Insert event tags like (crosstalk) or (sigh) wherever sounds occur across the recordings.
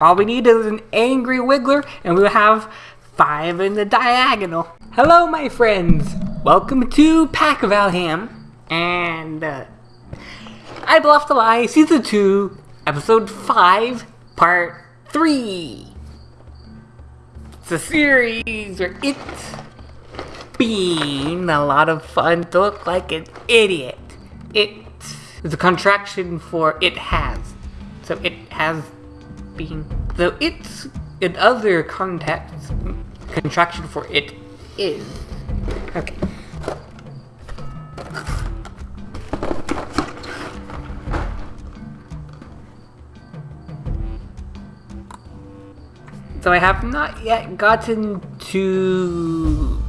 All we need is an angry wiggler and we'll have five in the diagonal. Hello my friends! Welcome to Pack of Valham and uh, I Bluff the Lie Season 2 Episode 5 Part 3 It's a series where it's been a lot of fun to look like an idiot. It is a contraction for it has. So it has being though it's in other contexts contraction for it is. Okay. So I have not yet gotten to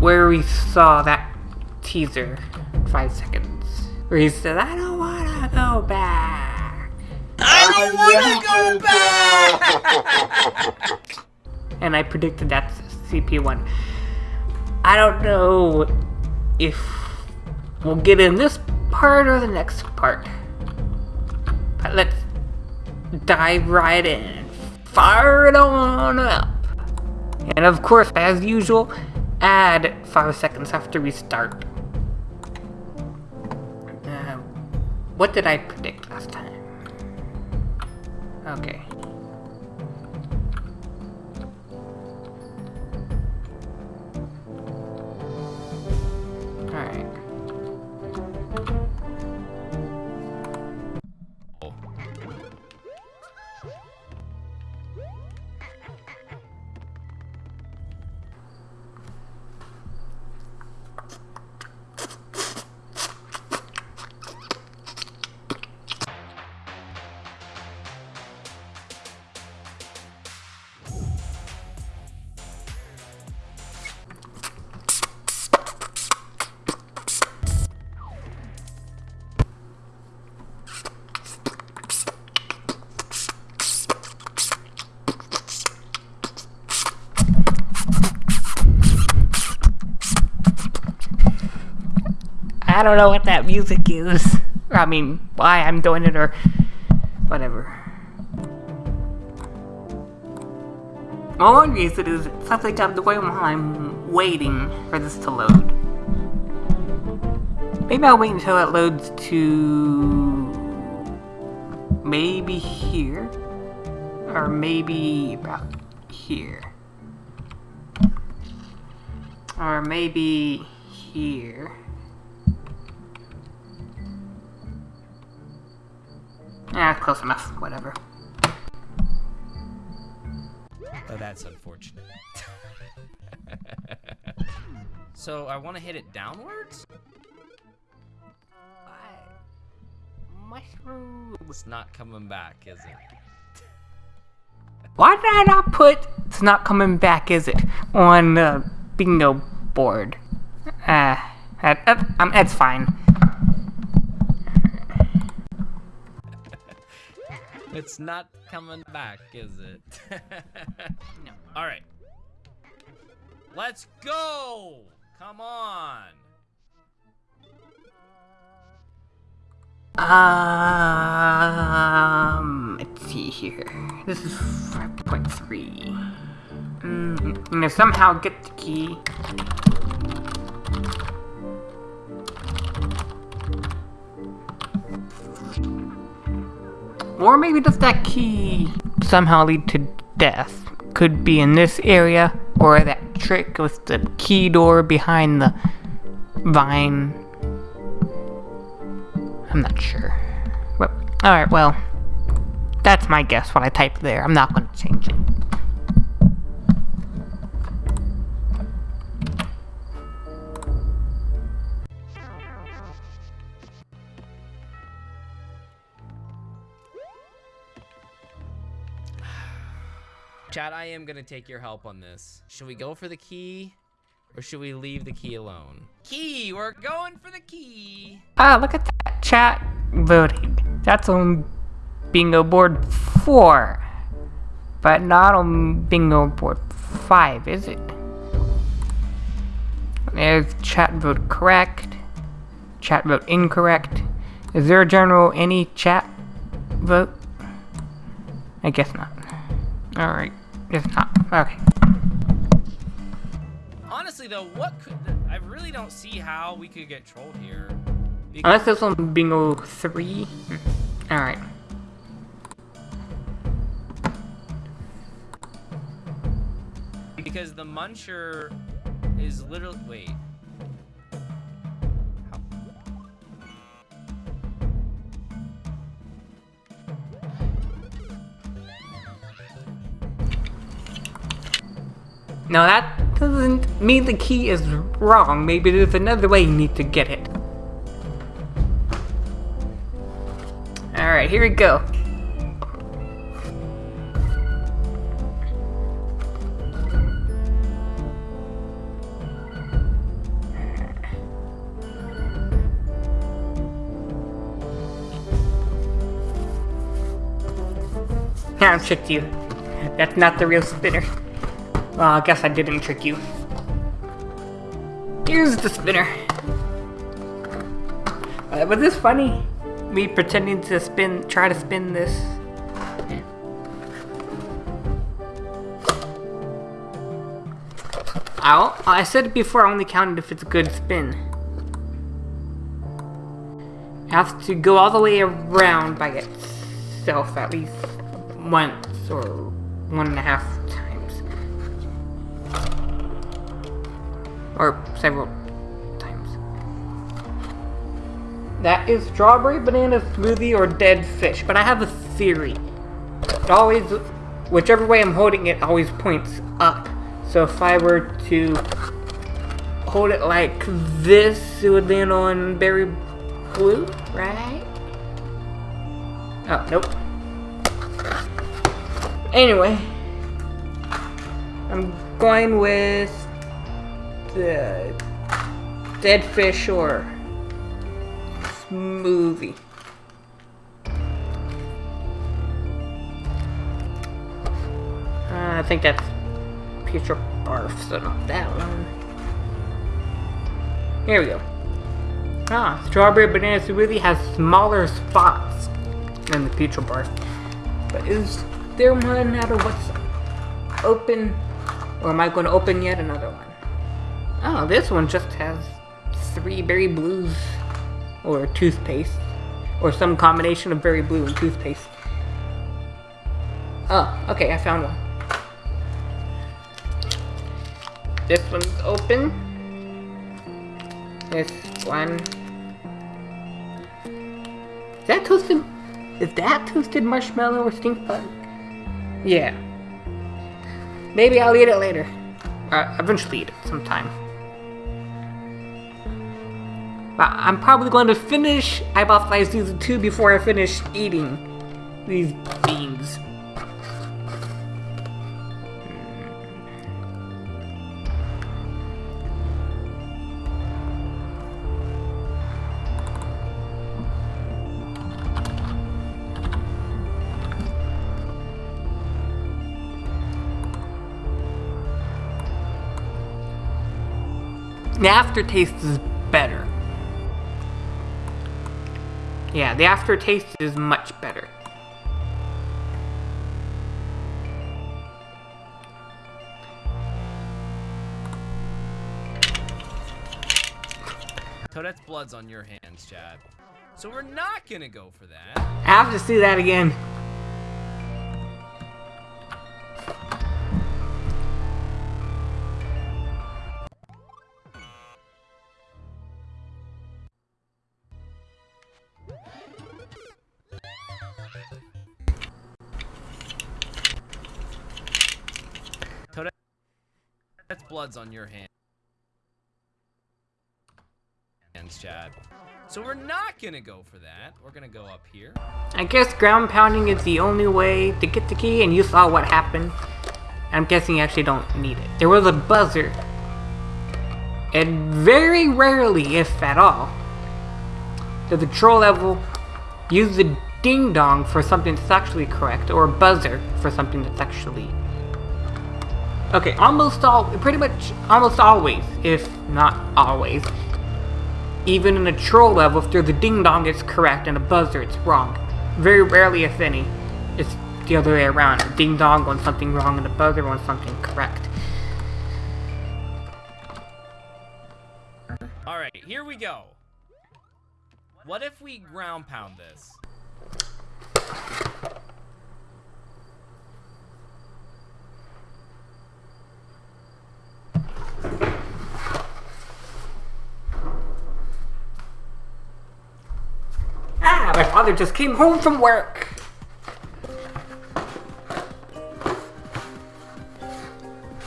where we saw that teaser five seconds. Where he said I don't wanna go back I don't want to go back! (laughs) and I predicted that's CP1. I don't know if we'll get in this part or the next part. But let's dive right in. Fire it on up. And of course, as usual, add 5 seconds after we start. Uh, what did I predict last time? Okay. Don't know what that music is. I mean, why I'm doing it or whatever. All one reason is something I'm doing while I'm waiting for this to load. Maybe I'll wait until it loads to maybe here or maybe about here or maybe here. Ah, close enough. Whatever. Oh, that's unfortunate. (laughs) so I want to hit it downwards? Mushroom. It's not coming back, is it? (laughs) Why did I not put "It's not coming back"? Is it on the bingo board? Uh, that, that, um, that's fine. It's not coming back, is it? (laughs) No. All right. Let's go! Come on! Um, let's see here. This is 5.3. Mm, you know, somehow get the key. Or maybe does that key somehow lead to death? Could be in this area, or that trick with the key door behind the vine. I'm not sure. Alright, well, that's my guess, what I typed there. I'm not going to change it. Chad, I am gonna take your help on this. Should we go for the key? Or should we leave the key alone? Key! We're going for the key! Ah, look at that chat voting. That's on bingo board 4. But not on bingo board 5, is it? There's chat vote correct. Chat vote incorrect. Is there a general any chat vote? I guess not. Alright. It's not. Okay. Honestly, though, what could... I really don't see how we could get trolled here. Unless this one bingo 3. Alright. because the muncher is literally... Wait. No, that doesn't mean the key is wrong. Maybe there's another way you need to get it. Alright, here we go. Yeah, I tricked you. That's not the real spinner. Well, I guess I didn't trick you. Here's the spinner. Uh, was this funny? Me pretending to spin, try to spin this. Ow. I said before, I only counted if it's a good spin. I have to go all the way around by itself at least once or one and a half times. Or several times. That is strawberry banana smoothie or dead fish, but I have a theory. It always, whichever way I'm holding it, always points up. So if I were to hold it like this, it would land on berry blue, right? Oh, nope. Anyway, I'm going with the dead fish or smoothie. Uh, I think that's future barf, so not that one. Here we go. Ah, strawberry banana smoothie has smaller spots than the future barf. But is there one out of what's open? Or am I going to open yet another one? Oh, this one just has three berry blues. Or toothpaste. Or some combination of berry blue and toothpaste. Oh, okay, I found one. This one's open. This one. Is that toasted? Is that toasted marshmallow or stink bug? Yeah. Maybe I'll eat it later. Uh, eventually eat it sometime. But I'm probably going to finish Eyeball Fly Season 2 before I finish eating these beans. The aftertaste is Yeah, the aftertaste is much better. Toadette's blood's on your hands, Chad. So we're not gonna go for that. I have to see that again. Blood's on your hand. Hands, Chad. So we're not gonna go for that. We're gonna go up here. I guess ground pounding is the only way to get the key, and you saw what happened. I'm guessing you actually don't need it. There was a buzzer. And very rarely, if at all, does the troll level use the ding dong for something that's actually correct, or a buzzer for something that's actually. Okay, almost all, pretty much almost always, if not always, even in a troll level, if there's a ding dong, it's correct, and a buzzer, it's wrong. Very rarely, if any, it's the other way around. A Ding dong when something wrong and a buzzer when something correct. Alright, here we go. What if we ground pound this? Ah, my father just came home from work.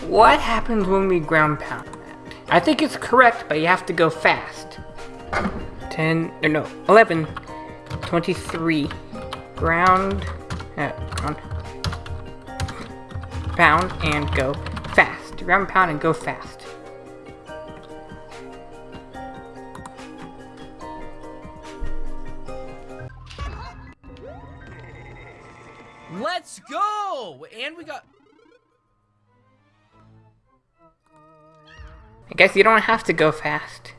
What happens when we ground pound that? I think it's correct, but you have to go fast. 10, or no, 11, 23, ground, uh, ground, pound, and go fast. Ground pound and go fast. Go! And we got... I guess you don't have to go fast.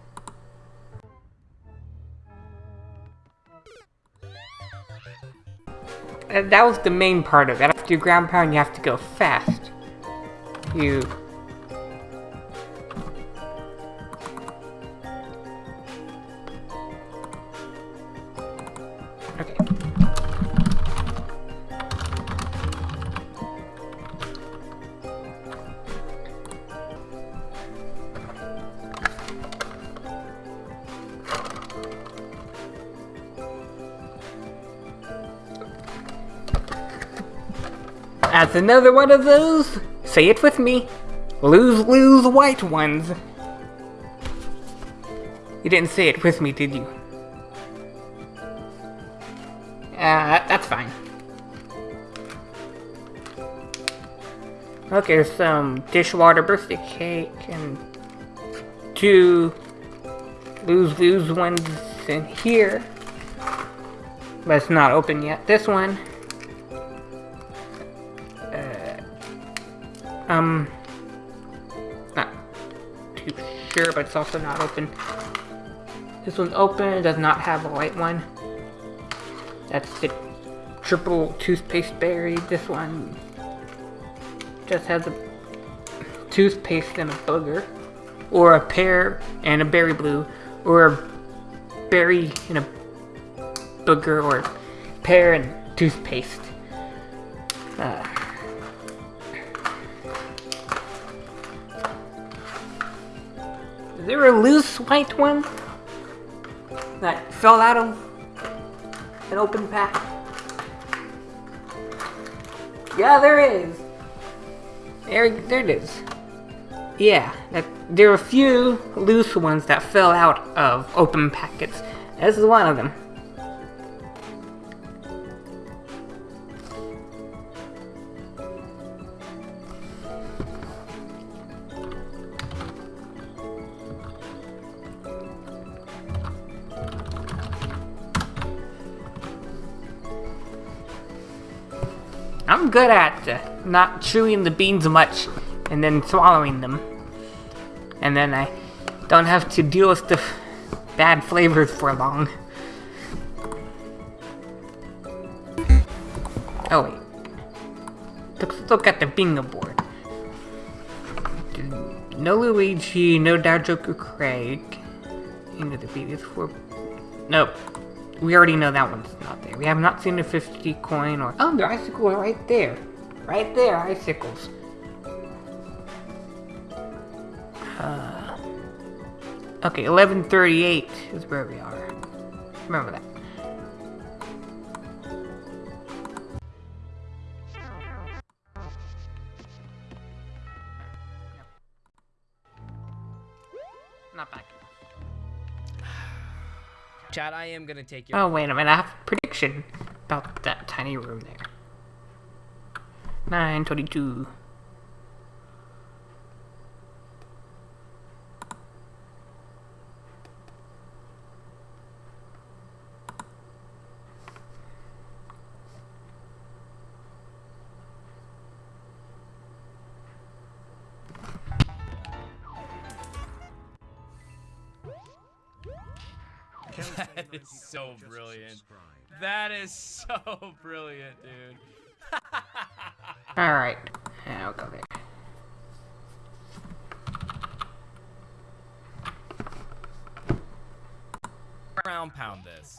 Uh, that was the main part of it. After you ground pound, you have to go fast. You... Okay. Another one of those. Say it with me. Lose, lose white ones. You didn't say it with me, did you? Uh, that's fine. Okay, there's some dishwater birthday cake and two lose lose ones in here. But it's not open yet. This one. Um, not too sure, but it's also not open. This one's open, it does not have a white one. That's the triple toothpaste berry. This one just has a toothpaste and a booger. Or a pear and a berry blue. Or a berry and a booger. Or pear and toothpaste. Uh, Is there a loose white one that fell out of an open pack? Yeah, there is. There, there it is. Yeah, that, there are a few loose ones that fell out of open packets. This is one of them. Good at not chewing the beans much and then swallowing them. And then I don't have to deal with the bad flavors for long. Oh wait. Let's look at the bingo board. No Luigi, no Joker Craig. Into the previous four. Nope. We already know that one's not there. We have not seen a 50 coin or... Oh, the icicle are right there. Right there, icicles. Uh, okay, 1138 is where we are. Remember that. Chad, I am gonna take your... Oh, wait a minute. I have a prediction about that tiny room there. 922. That is so brilliant. That is so brilliant, dude. (laughs) Alright. I'll go there. Ground pound this.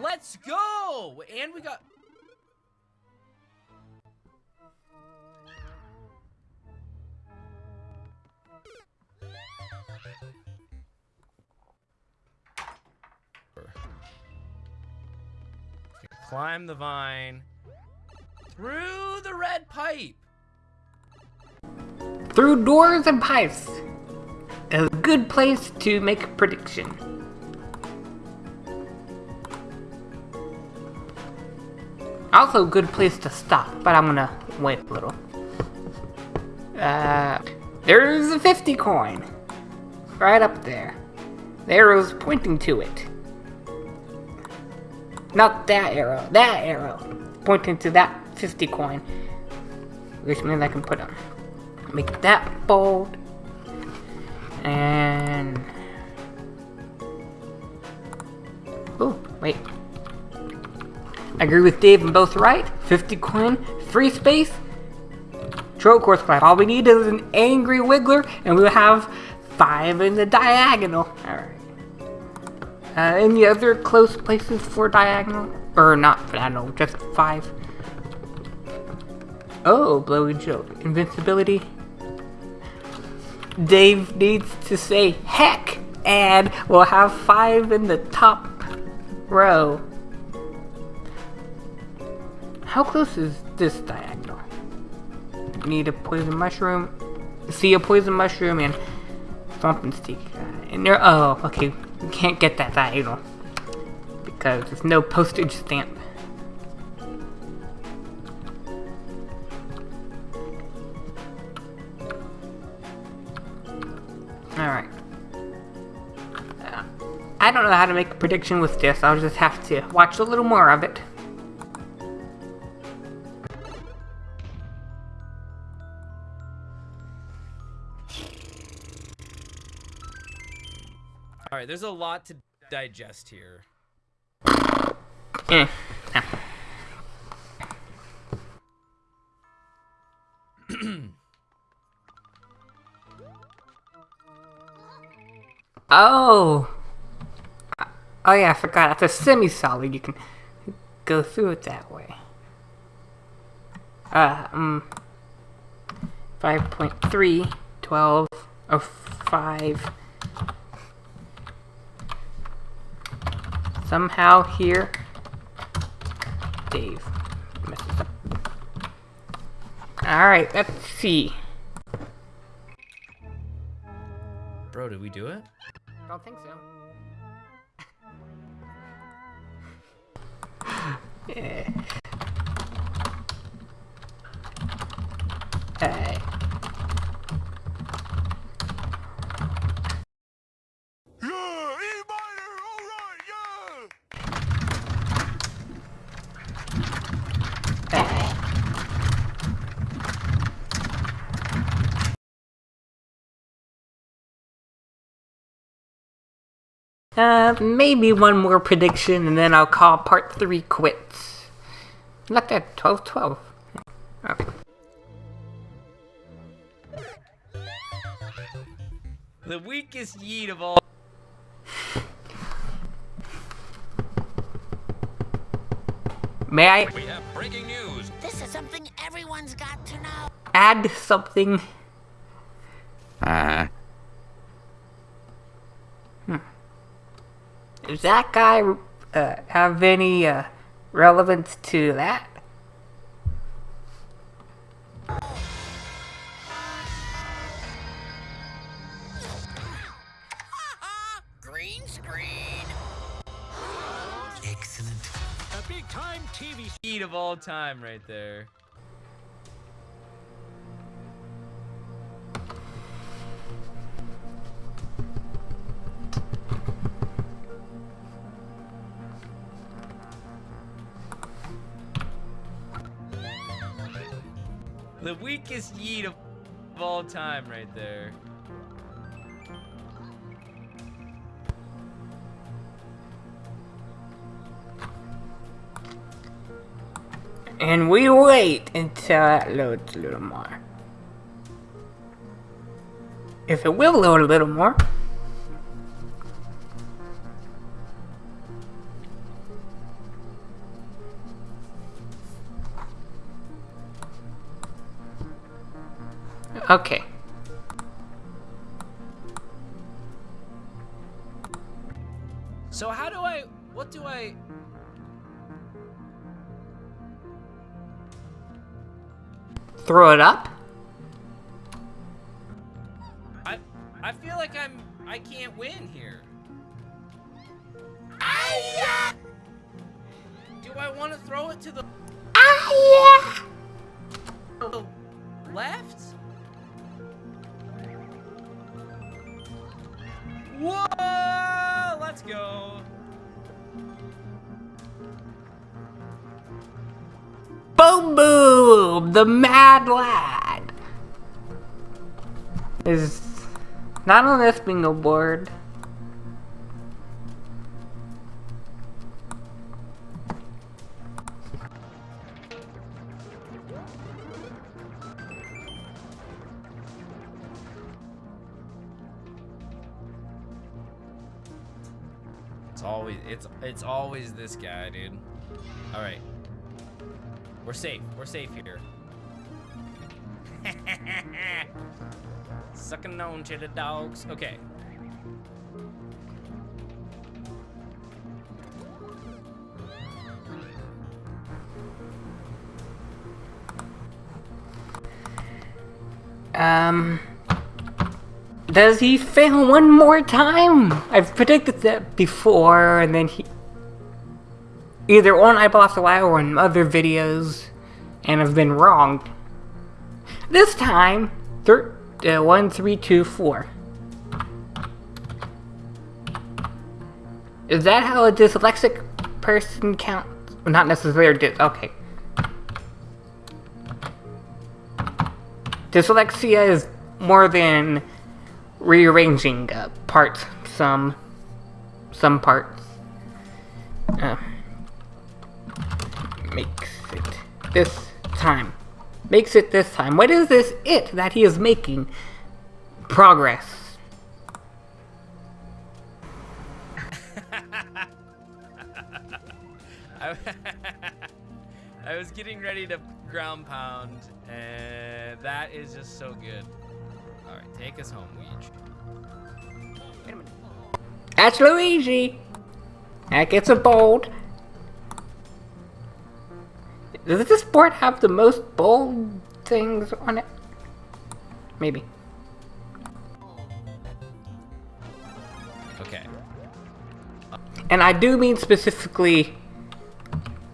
Let's go! And we got... Climb the vine. Through the red pipe. Through doors and pipes. A good place to make a prediction. Also a good place to stop, but I'm gonna wait a little. Uh, there's a 50 coin. Right up there. The arrow's pointing to it. Not that arrow, that arrow. Pointing to that 50 coin. Which means I can put on. Make that bold. And... Oh, wait. I agree with Dave and both right. 50 coin, free space, Troll course class. All we need is an angry wiggler, and we'll have five in the diagonal. Alright. Uh, any other close places for diagonal? Or not diagonal, just five. Oh, blowy joke. Invincibility. Dave needs to say heck, and we'll have five in the top row. How close is this diagonal? Need a poison mushroom. See a poison mushroom and something stick. Uh, and there. Oh, okay. We can't get that diagonal because there's no postage stamp. Alright. Uh, I don't know how to make a prediction with this. I'll just have to watch a little more of it. There's a lot to digest here. Eh. (clears throat) oh. Oh yeah, I forgot. It's a semi-solid. You can go through it that way. Uh, um, 5.3, 12, oh, 5. Somehow here, Dave up. Alright, let's see. Bro, did we do it? I don't think so. (laughs) yeah. Hey. Yeah, E-Miner, alright, yeah! Hey. Uh, maybe one more prediction and then I'll call part three quits. Look at 12 12. Okay. The weakest yeet of all. May I We have breaking news. This is something everyone's got to know. add something? Uh, Does that guy uh, have any uh, relevance to that? Green screen. excellent. A big time TV Yeet of all time, right there. The weakest yeet of all time, right there. And we wait until that loads a little more. If it will load a little more. Okay. So how do I, what do I, Throw it up. Not on this bingo board. It's always it's it's always this guy, dude. All right. We're safe. We're safe here. Sucking on to the dogs. Okay. Um. Does he fail one more time? I've predicted that before, and then he. Either on I Eyeball After While or in other videos, and have been wrong. This time, uh, one, three, two, four. Is that how a dyslexic person counts? Not necessarily. Dis- okay. Dyslexia is more than rearranging uh, parts. Some, some parts. Uh, makes it this time. Makes it this time. What is this it that he is making? Progress. (laughs) (laughs) I, was getting ready to ground pound, and that is just so good. All right, take us home, Weege. That's Luigi. That gets a bold. Does this board have the most bold things on it? Maybe. Okay. And I do mean specifically,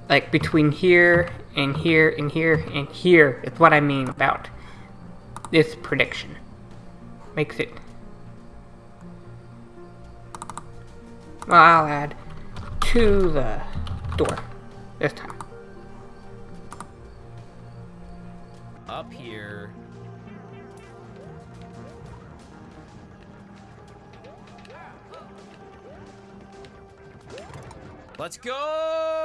like between here and here and here and here. It's what I mean about this prediction. Makes it. Well, I'll add to the door this time. Let's go!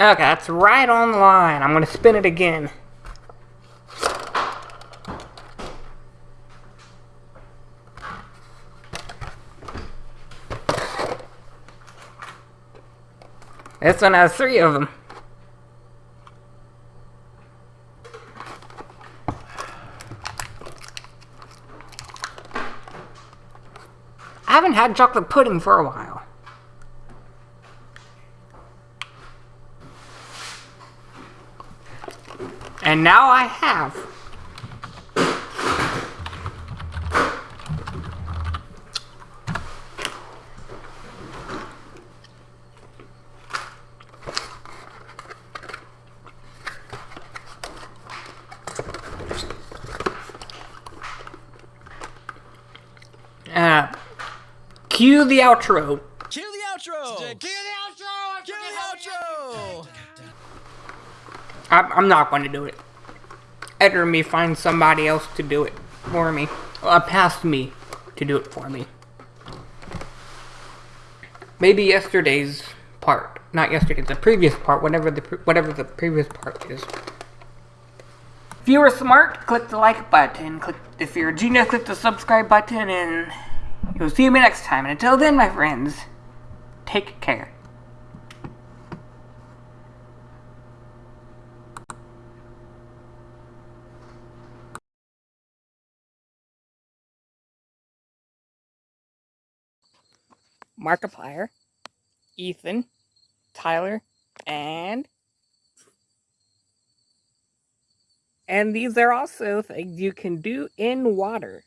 Okay, that's right on the line. I'm gonna spin it again. This one has three of them. I haven't had chocolate pudding for a while. And now I have. Uh, cue the outro. Cue the outro. Cue the outro. Cue the outro. I'm not going to do it. Better me find somebody else to do it for me. Uh, past me to do it for me. Maybe yesterday's part, not yesterday, the previous part, whatever the whatever the previous part is. If you were smart, click the like button. Click if you're a genius, click the subscribe button, and you'll see me next time. And until then, my friends, take care. Markiplier, Ethan, Tyler, and and these are also things you can do in water.